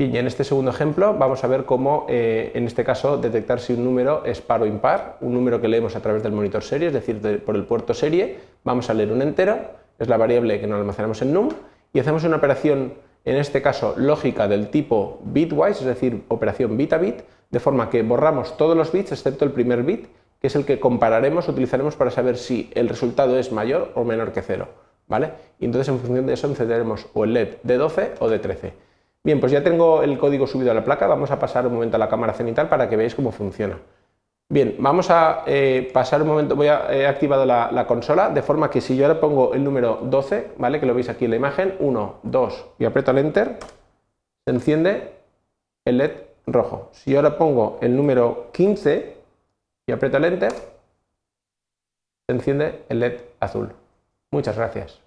Bien, y en este segundo ejemplo vamos a ver cómo, eh, en este caso, detectar si un número es par o impar, un número que leemos a través del monitor serie, es decir, por el puerto serie, vamos a leer un entero, es la variable que nos almacenamos en num, y hacemos una operación, en este caso, lógica del tipo bitwise, es decir, operación bit a bit, de forma que borramos todos los bits excepto el primer bit, que es el que compararemos, utilizaremos para saber si el resultado es mayor o menor que cero. ¿vale? Y entonces en función de eso encenderemos o el LED de 12 o de 13. Bien, pues ya tengo el código subido a la placa, vamos a pasar un momento a la cámara cenital para que veáis cómo funciona. Bien, vamos a eh, pasar un momento, voy a, he activado la, la, consola, de forma que si yo ahora pongo el número 12, ¿vale? que lo veis aquí en la imagen, 1, 2 y aprieto el Enter, se enciende el LED rojo. Si yo ahora pongo el número 15 y aprieto el Enter, se enciende el LED azul. Muchas gracias.